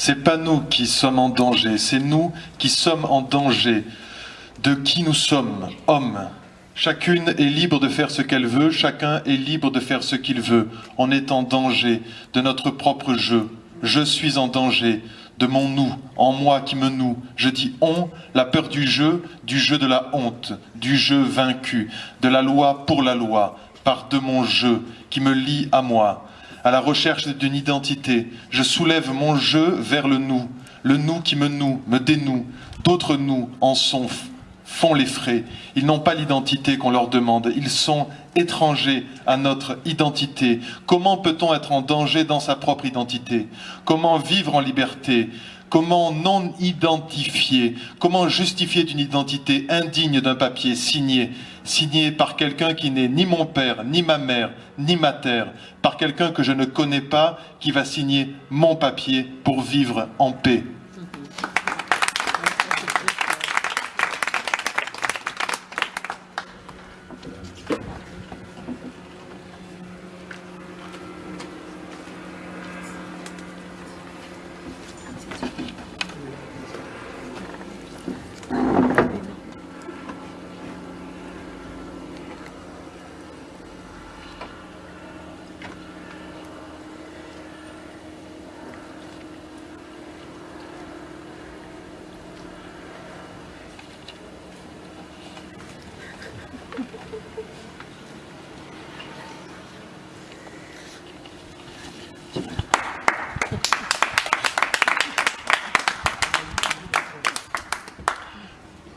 C'est pas nous qui sommes en danger, c'est nous qui sommes en danger de qui nous sommes, hommes. Chacune est libre de faire ce qu'elle veut, chacun est libre de faire ce qu'il veut. On est en danger de notre propre jeu. Je suis en danger de mon nous, en moi qui me noue. Je dis on, la peur du jeu, du jeu de la honte, du jeu vaincu, de la loi pour la loi, par de mon jeu qui me lie à moi à la recherche d'une identité. Je soulève mon jeu vers le nous, le nous qui me noue, me dénoue. D'autres nous en sont, font les frais. Ils n'ont pas l'identité qu'on leur demande. Ils sont étrangers à notre identité. Comment peut-on être en danger dans sa propre identité? Comment vivre en liberté? Comment non identifier? Comment justifier d'une identité indigne d'un papier signé? Signé par quelqu'un qui n'est ni mon père, ni ma mère, ni ma terre, par quelqu'un que je ne connais pas, qui va signer mon papier pour vivre en paix.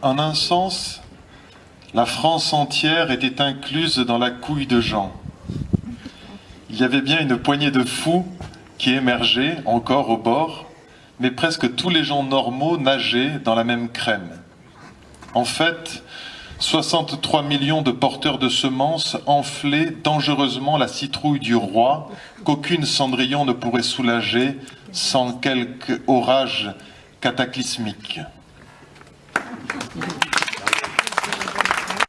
En un sens, la France entière était incluse dans la couille de Jean. Il y avait bien une poignée de fous qui émergeaient encore au bord, mais presque tous les gens normaux nageaient dans la même crème. En fait, 63 millions de porteurs de semences enflaient dangereusement la citrouille du roi qu'aucune cendrillon ne pourrait soulager sans quelque orage cataclysmique. Thank you.